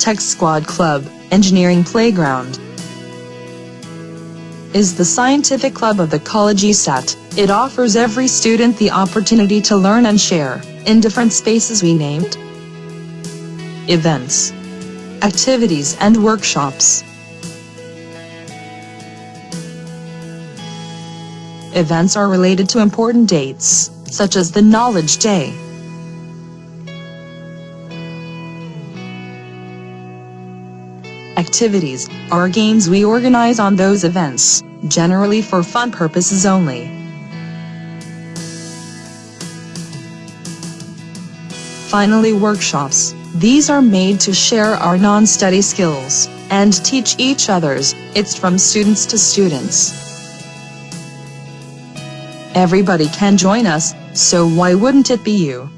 Tech Squad Club, Engineering Playground is the scientific club of the College ESAT. It offers every student the opportunity to learn and share in different spaces we named. Events, activities and workshops. Events are related to important dates, such as the Knowledge Day. Activities are games we organize on those events, generally for fun purposes only. Finally workshops, these are made to share our non-study skills, and teach each others, it's from students to students. Everybody can join us, so why wouldn't it be you?